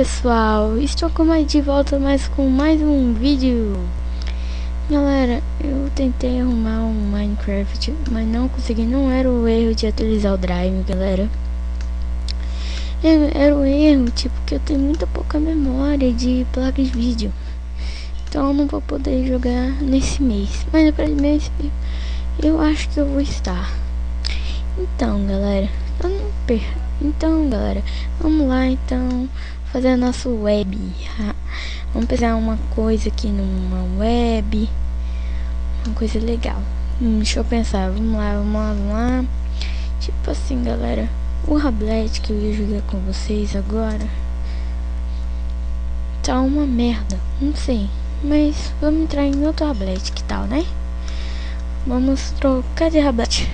pessoal, estou de volta mais com mais um vídeo. Galera, eu tentei arrumar um Minecraft, mas não consegui, não era o erro de atualizar o drive, galera. Era o erro, tipo, que eu tenho muita pouca memória de placa de vídeo. Então não vou poder jogar nesse mês, mas próximo mês eu acho que eu vou estar. Então galera, eu não perco então, galera, vamos lá então fazer a nossa web. Vamos pensar uma coisa aqui numa web. Uma coisa legal. Hum, deixa eu pensar. Vamos lá, vamos lá, vamos lá. Tipo assim, galera. O Rablet que eu ia jogar com vocês agora tá uma merda. Não sei. Mas vamos entrar em outro Rablet, que tal, né? Vamos trocar de Rablet.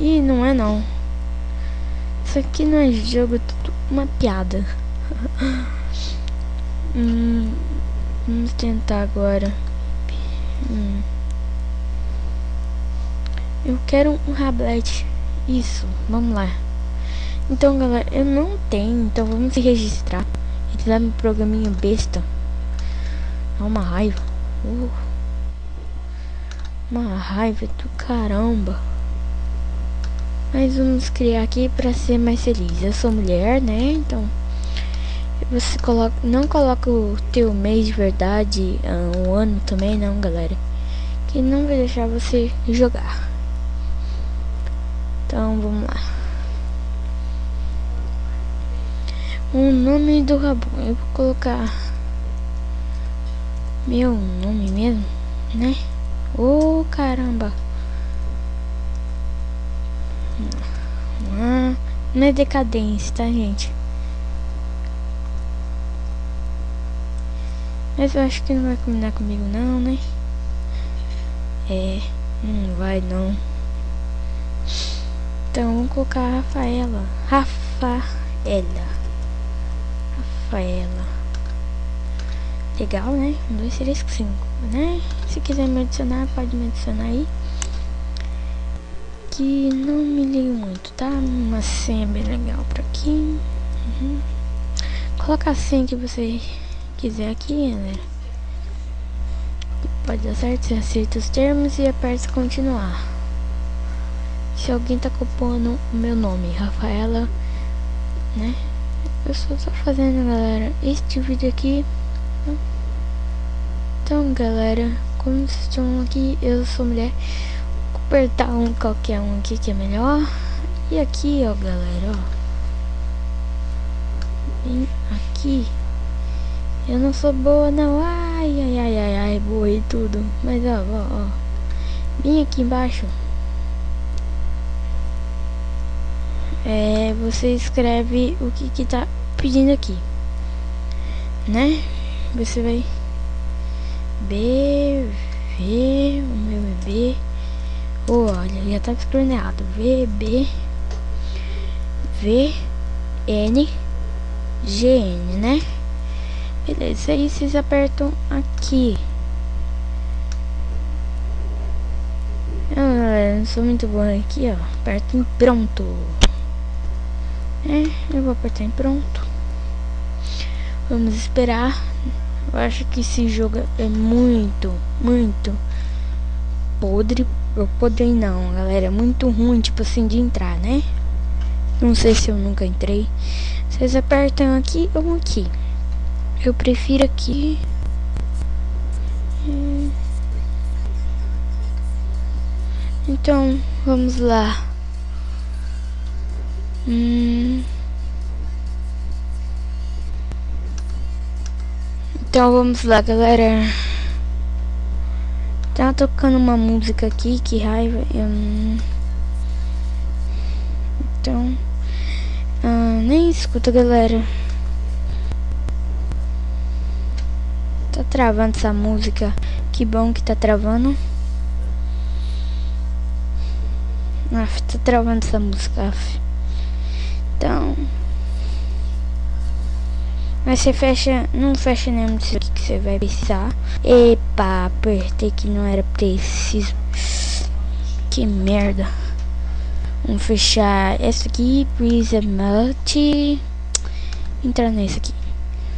Ih, não é não. Isso aqui não é jogo, é tudo uma piada. hum, vamos tentar agora. Hum. Eu quero um rablet. Isso, vamos lá. Então, galera, eu não tenho, então vamos se registrar. Ele dá um programinha besta. Dá uma raiva. Uh. Uma raiva do caramba. Mas vamos criar aqui para ser mais feliz. Eu sou mulher, né? Então você coloca, não coloca o teu mês de verdade, o um ano também não, galera. Que não vai deixar você jogar. Então vamos lá. O nome do Rabon, eu vou colocar meu nome mesmo, né? Ô oh, caramba. Ah, não é decadência, tá, gente? Mas eu acho que não vai combinar comigo não, né? É, não vai não. Então vamos colocar a Rafaela. Rafaela. Rafaela. Legal, né? Um, dois, três, cinco, né? Se quiser me adicionar, pode me adicionar aí aqui não me ligo muito, tá? Uma senha bem legal por aqui. Uhum. Coloca a senha que você quiser aqui, né? Pode dar certo, você aceita os termos e aperta continuar. Se alguém tá copiando o meu nome, Rafaela, né? Eu só tô fazendo, galera, este vídeo aqui. Então, galera, como vocês estão aqui, eu sou mulher apertar um qualquer um aqui que é melhor. E aqui, ó, galera, ó. Aqui. Eu não sou boa, não. Ai, ai, ai, ai, ai, boa e tudo. Mas, ó, ó, ó. Bem aqui embaixo. É, você escreve o que que tá pedindo aqui. Né? Você vai... B, V, o meu é B olha, já tá. V, N, G, N, né? Beleza, aí vocês apertam aqui. Ah, não sou muito bom aqui, ó. Aperta em pronto. É, eu vou apertar em pronto. Vamos esperar. Eu acho que esse jogo é muito, muito podre eu podei não, galera. É muito ruim, tipo assim, de entrar, né? Não sei se eu nunca entrei. Vocês apertam aqui ou aqui. Eu prefiro aqui. Hum. Então, vamos lá. Hum. Então vamos lá, galera. Tá tocando uma música aqui, que raiva. Eu... Então. Ah, nem escuta, galera. Tá travando essa música. Que bom que tá travando. Ah, tá travando essa música. Então. Mas você fecha, não fecha nenhum disso aqui que você vai precisar. Epa, apertei que não era preciso. Que merda. Vamos fechar essa aqui, Prison Multi. Entrar nesse aqui,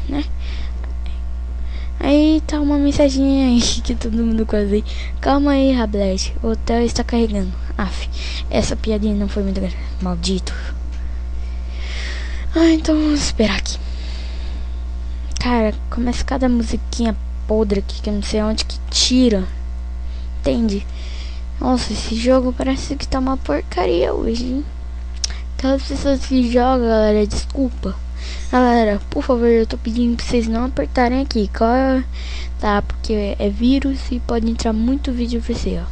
né? Aí tá uma mensaginha aí que todo mundo quase. Calma aí, Rablet. O hotel está carregando. Aff, essa piadinha não foi muito grande. Maldito. Ah, então vamos esperar aqui. Cara, começa cada musiquinha podre aqui que eu não sei onde que tira. Entende? Nossa, esse jogo parece que tá uma porcaria hoje, hein? Aquelas pessoas que jogam, galera, desculpa. Galera, por favor, eu tô pedindo pra vocês não apertarem aqui, é? tá? Porque é vírus e pode entrar muito vídeo pra você, ó.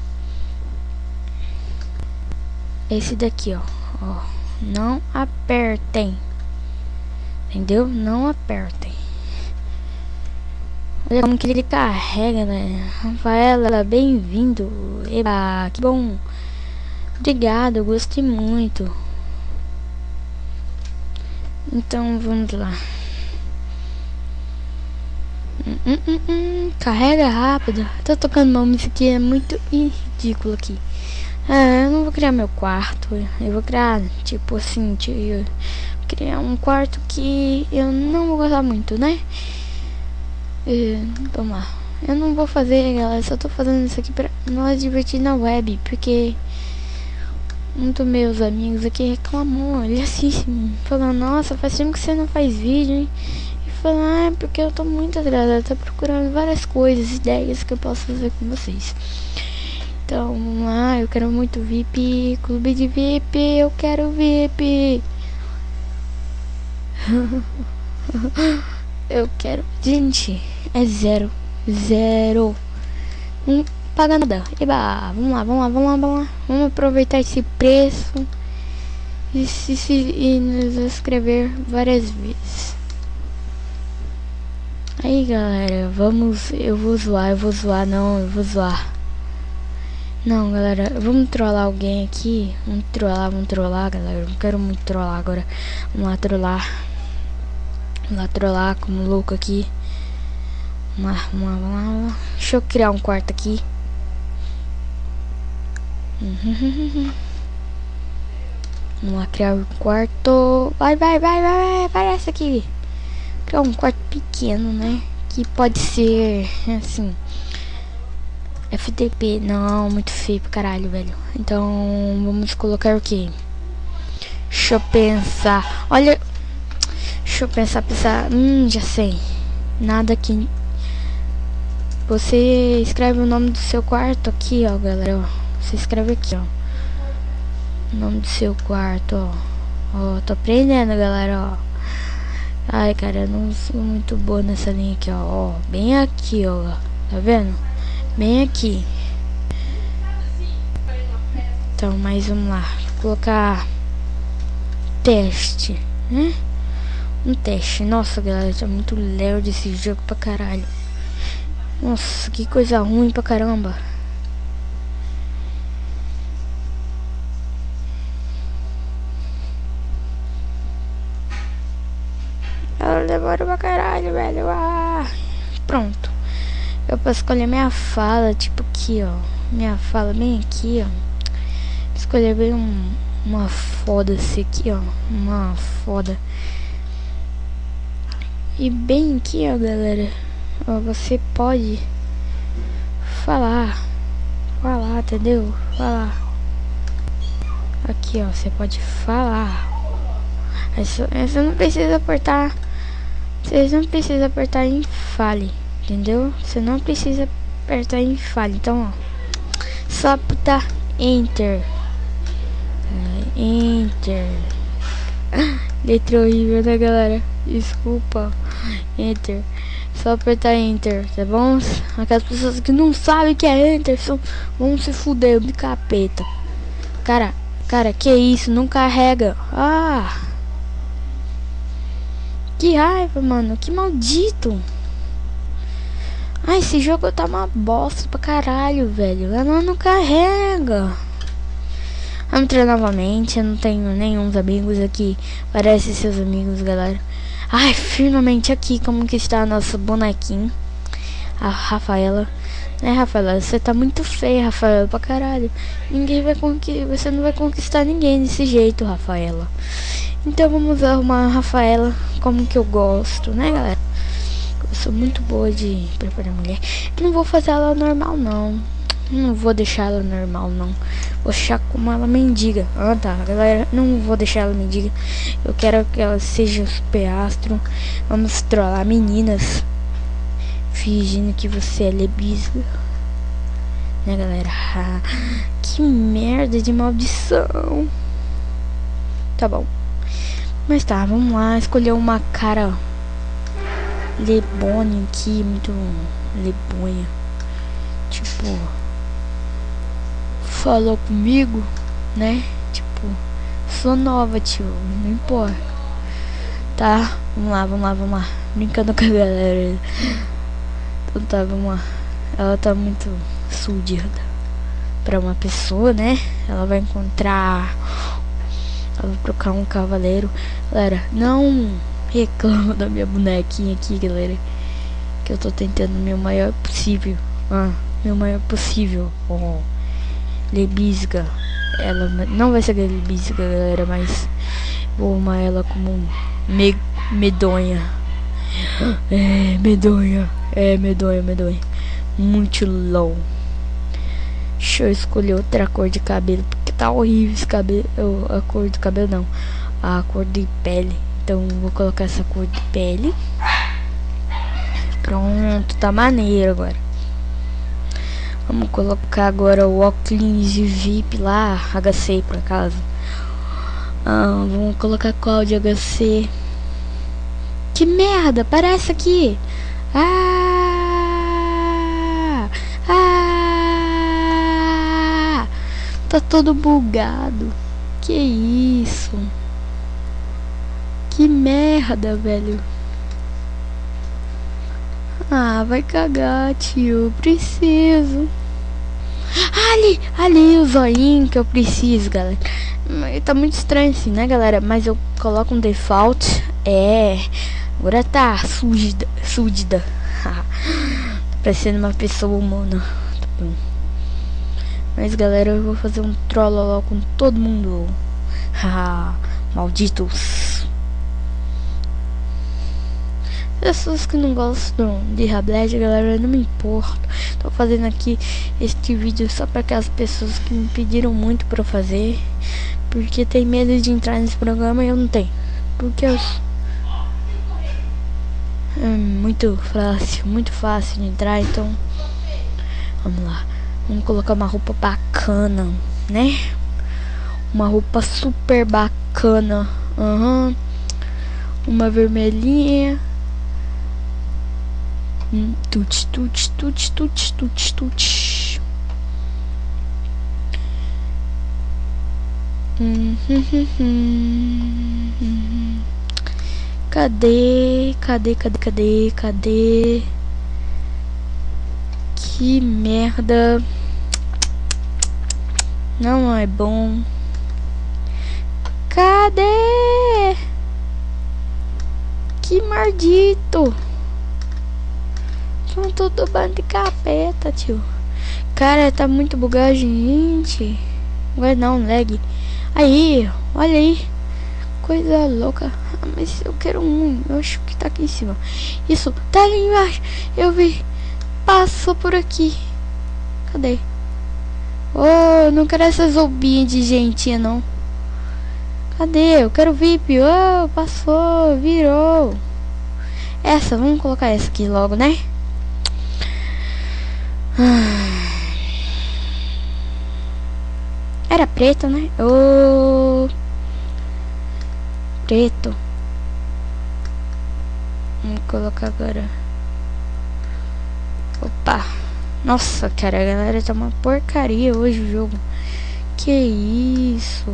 Esse daqui, ó. ó. Não apertem. Entendeu? Não apertem. Olha como que ele carrega, né? Rafaela, bem-vindo. Eba, que bom. Obrigado, gostei muito. Então vamos lá. Hum, hum, hum, hum. Carrega rápido. Tô tocando uma música é muito ridícula aqui. É, eu não vou criar meu quarto. Eu vou criar, tipo assim, criar um quarto que eu não vou gostar muito, né? É, vamos lá. Eu não vou fazer, galera. Só tô fazendo isso aqui pra nós divertir na web. Porque um dos meus amigos aqui reclamou, ele assiste, falando, nossa, faz tempo que você não faz vídeo, hein? E falou, ah, é porque eu tô muito atrasado, tô procurando várias coisas, ideias que eu posso fazer com vocês. Então, vamos lá, eu quero muito VIP, clube de VIP, eu quero VIP. eu quero, gente, é zero, zero. Um paga nada. Eba, vamos lá, vamos lá, vamos lá, vamos lá. Vamos aproveitar esse preço e, se, se, e nos inscrever várias vezes. Aí galera, vamos, eu vou zoar, eu vou zoar, não, eu vou zoar. Não, galera, vamos trollar alguém aqui. Vamos trollar, vamos trollar, galera. Não quero muito trollar agora. Vamos lá trollar. Vamos lá trollar como louco aqui. Lá, vamos lá. Deixa eu criar um quarto aqui. Vamos lá criar um quarto. Vai, vai, vai, vai, aparece aqui. Criar um quarto pequeno, né? Que pode ser assim. FTP, não, muito feio pra caralho, velho. Então, vamos colocar o que? Deixa eu pensar. Olha. Deixa eu pensar, pensar. Hum, já sei. Nada aqui. Você escreve o nome do seu quarto aqui, ó, galera. Ó. Você escreve aqui, ó. O nome do seu quarto, ó. Ó, tô aprendendo, galera, ó. Ai, cara, eu não sou muito boa nessa linha aqui, ó. ó. Bem aqui, ó. Tá vendo? Bem aqui. Então, mais vamos lá. Vou colocar teste, né? Um teste. Nossa, galera, tá muito lerdo esse jogo pra caralho. Nossa, que coisa ruim pra caramba. Ela demora pra caralho, velho. Ah, pronto. Eu posso escolher minha fala, tipo aqui, ó. Minha fala bem aqui, ó. Escolher bem um, uma foda-se aqui, ó. Uma foda. E bem aqui, ó, galera. Você pode falar. Falar, entendeu? Falar. Aqui, ó. Você pode falar. Essa não precisa apertar vocês não precisam apertar em fale, entendeu? Você não precisa apertar em fale. Então, ó, só apertar enter. Enter. Letra horrível, né, galera? Desculpa. Enter. Só apertar enter, tá bom? Aquelas pessoas que não sabem que é enter são, vão se fuder de capeta. Cara, cara, que isso? Não carrega. Ah! Que raiva, mano. Que maldito. Ah, esse jogo tá uma bosta pra caralho, velho. Ela não carrega. Vamos entrar novamente. Eu não tenho nenhum amigos aqui. Parece seus amigos, galera. Ai, firmemente aqui como que está nosso bonequinho. A Rafaela. Né, Rafaela? Você tá muito feia, Rafaela, pra caralho. Ninguém vai conquistar. Você não vai conquistar ninguém desse jeito, Rafaela. Então vamos arrumar a Rafaela como que eu gosto, né, galera? Eu sou muito boa de preparar mulher. Não vou fazer ela normal, não. Não vou deixar ela normal, não. Vou deixar como ela mendiga. Ah, tá, galera. Não vou deixar ela mendiga. Eu quero que ela seja super astro. Vamos trollar meninas. Fingindo que você é lebisga. Né, galera? Ah, que merda de maldição. Tá bom. Mas tá, vamos lá. Escolher uma cara lebone aqui. Muito lebonha. Tipo falou comigo, né? Tipo, sou nova, tio, não importa. Tá, vamos lá, vamos lá, vamos lá. Brincando com a galera. Então tá, vamos lá. Ela tá muito suja pra uma pessoa, né? Ela vai encontrar. Ela vai trocar um cavaleiro. Galera, não reclama da minha bonequinha aqui, galera. Que eu tô tentando o meu maior possível. Ah, meu maior possível. Oh lebisga. Ela não vai ser lebisga, galera, mas vou arrumar ela como me medonha. É, medonha. É, medonha, medonha. Muito low. Deixa eu escolher outra cor de cabelo, porque tá horrível esse cabelo. A cor do cabelo não. A cor de pele. Então vou colocar essa cor de pele. Pronto, tá maneiro agora. Vamos colocar agora o óculos de VIP lá, HC por acaso. Ah, vamos colocar qual de HC? Que merda, parece aqui. Ah! Ah! Tá todo bugado. Que isso? Que merda, velho. Ah, vai cagar, tio. Preciso. Ali, ali o zoinho que eu preciso, galera. Tá muito estranho assim, né, galera? Mas eu coloco um default. É. Agora tá súdida. Súdida. tá parecendo uma pessoa humana. Tá. Mas, galera, eu vou fazer um trolloló com todo mundo. Malditos. Pessoas que não gostam de Rabled, galera, eu não me importo. Tô fazendo aqui este vídeo só para aquelas pessoas que me pediram muito para fazer. Porque tem medo de entrar nesse programa e eu não tenho. Porque eu... É muito fácil, muito fácil de entrar, então... Vamos lá. Vamos colocar uma roupa bacana, né? Uma roupa super bacana. Uhum. Uma vermelhinha Tut, tut, tut, tut, tut, tut. Cadê? Cadê, cadê, cadê, cadê? Que merda. Não é bom. Cadê? Que maldito. São tudo bando de capeta, tio. Cara, tá muito bugado, gente. Vai não, lag. Aí, olha aí. Coisa louca. Ah, mas eu quero um. Eu acho que tá aqui em cima. Isso, tá ali embaixo. Eu vi. Passou por aqui. Cadê? Oh, não quero essas roubinhas de gentinha, não. Cadê? Eu quero VIP. Oh, passou, virou. Essa, vamos colocar essa aqui logo, né? Era preto, né? Oh, preto. Vamos colocar agora. Opa. Nossa, cara, a galera tá uma porcaria hoje o jogo. Que isso?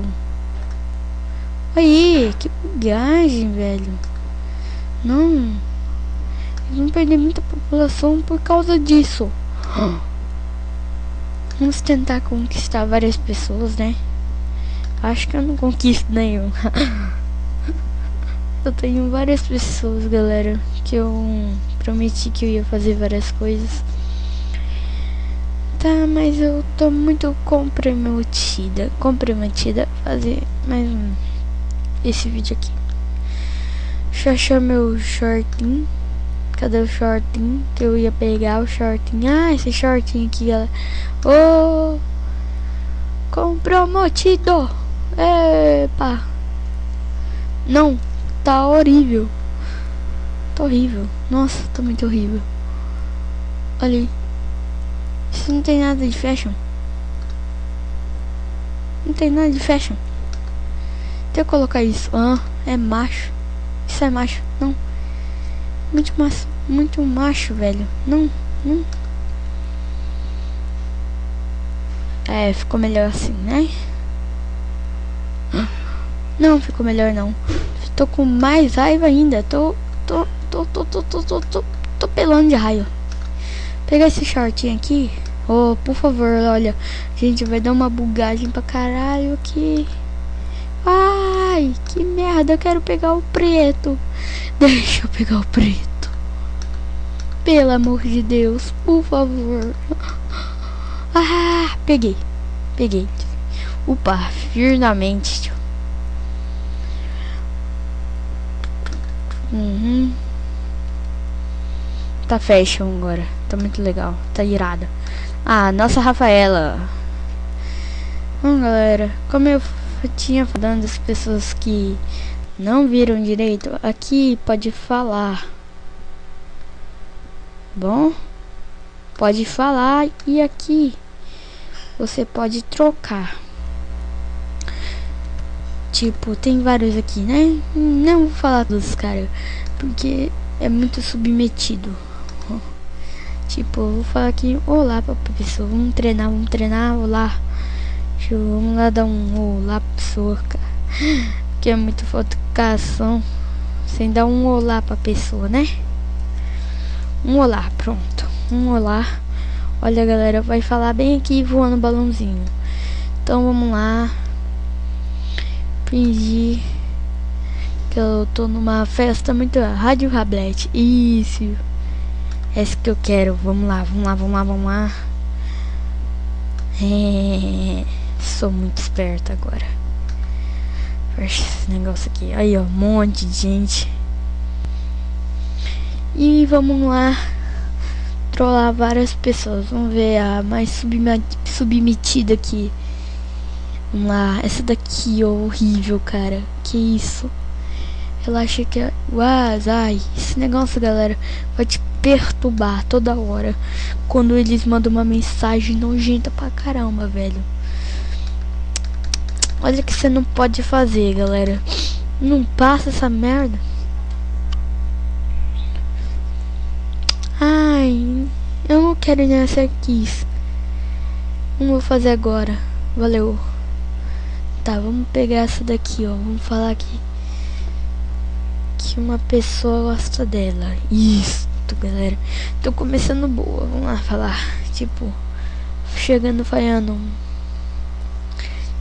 Aí, que bugagem, velho. Não. Eles vão perder muita população por causa disso. Vamos tentar conquistar várias pessoas, né? Acho que eu não conquisto nenhum. eu tenho várias pessoas, galera, que eu prometi que eu ia fazer várias coisas. Tá, mas eu tô muito comprometida, comprometida a fazer mais um esse vídeo aqui. Deixa eu achar meu shortinho. Cadê o shortinho? Que eu ia pegar o shortinho. Ah, esse shortinho aqui, galera. Ô! Oh, comprometido! Epa! Não, tá horrível. Tá horrível. Nossa, tá muito horrível. Olha aí. Isso não tem nada de fashion. Não tem nada de fashion. Deixa eu colocar isso. Ah, é macho. Isso é macho. Não. Muito macho. Muito macho, velho. Não, não. É, ficou melhor assim, né? Não, ficou melhor não. Tô com mais raiva ainda. Tô, tô, tô, tô, tô, tô, tô, tô, tô pelando de raio. Pegar esse shortinho aqui. Oh, por favor, olha. Gente, vai dar uma bugagem pra caralho aqui. Ai, que merda. Eu quero pegar o preto. Deixa eu pegar o preto. Pelo amor de Deus, por favor. Ah, peguei. Peguei. Upa, firmemente. Uhum. Tá fashion agora. Tá muito legal. Tá irada. Ah, nossa Rafaela. Bom, galera, como eu tinha falando das pessoas que não viram direito, aqui pode falar. Bom, pode falar e aqui você pode trocar. Tipo, tem vários aqui, né? Não vou falar dos caras, porque é muito submetido. Tipo, vou falar aqui, olá pra pessoa, vamos treinar, vamos treinar, olá. Vamos lá dar um olá pra pessoa, cara. Que é muito fotocação. Sem dar um olá pra pessoa, né? Um olá, pronto. Um olá. Olha, galera, vai falar bem aqui voando balãozinho. Então vamos lá. Fingir que eu tô numa festa muito. Rádio Rablete. Isso. Essa que eu quero. Vamos lá, vamos lá, vamos lá, vamos lá. É, sou muito esperta agora. Esse negócio aqui. Aí, ó, um monte de gente. E vamos lá. Trollar várias pessoas. Vamos ver a mais submetida aqui. Vamos lá. Essa daqui, ó, horrível, cara. Que isso? Ela acha que é. Uau, ai, esse negócio, galera, vai te perturbar toda hora quando eles mandam uma mensagem nojenta pra caramba, velho. Olha que você não pode fazer, galera. Não passa essa merda. Ai, eu não quero nessa aqui. Não vou fazer agora. Valeu. Tá, vamos pegar essa daqui, ó. Vamos falar aqui que uma pessoa gosta dela. Isso galera. Tô começando boa, vamos lá falar. Tipo, chegando falhando.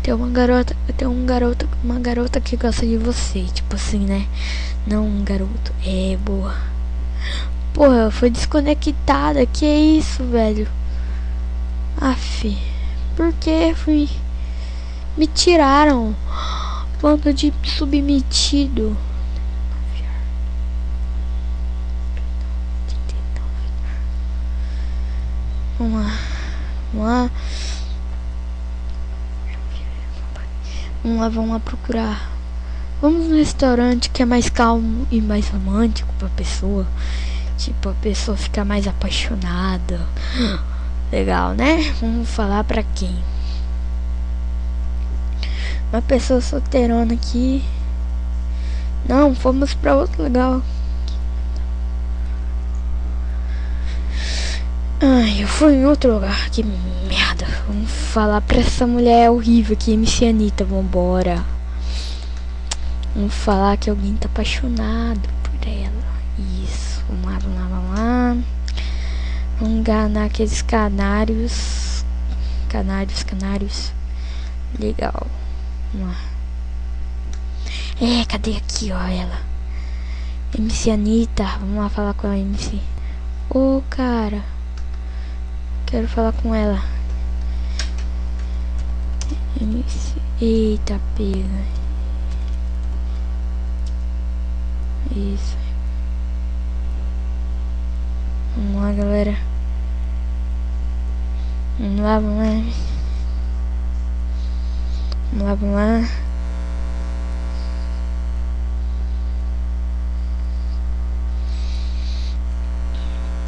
Tem uma garota, tem um garota, uma garota que gosta de você, tipo assim, né? Não um garoto, é boa. Porra, foi desconectada, que isso, velho? Aff, por que fui? Me tiraram. Bando de submetido. Vamos lá. Vamos lá. Vamos lá, vamos lá procurar. Vamos no restaurante que é mais calmo e mais romântico pra pessoa. Tipo, a pessoa fica mais apaixonada. Legal, né? Vamos falar pra quem? Uma pessoa solteirona aqui. Não, fomos pra outro legal. Ai, eu fui em outro lugar. Que merda. Vamos falar pra essa mulher horrível aqui, MC Anitta. Vambora. Vamos falar que alguém tá apaixonado por ela. Isso. Vamos lá, vamos lá, vamos lá. Vamos enganar aqueles canários. Canários, canários. Legal. Vamos lá. É, cadê aqui, ó, ela? MC Anitta. Vamos lá falar com a MC. Ô, oh, cara. Quero falar com ela. Eita, pega. Isso. Vamos lá, galera. Vamos lá, vamos lá. Vamos lá, vamos lá.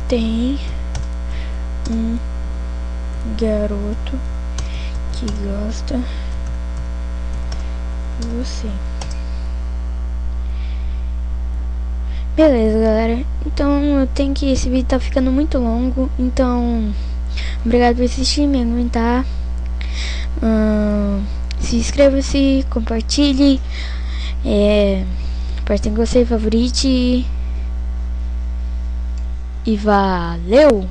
Tem um garoto que gosta de você. Beleza, galera. Então, eu tenho que... Esse vídeo tá ficando muito longo. Então, obrigado por assistir, me aguentar. Hum, se inscreva-se, compartilhe. É, apertem gostei, favorite. E valeu!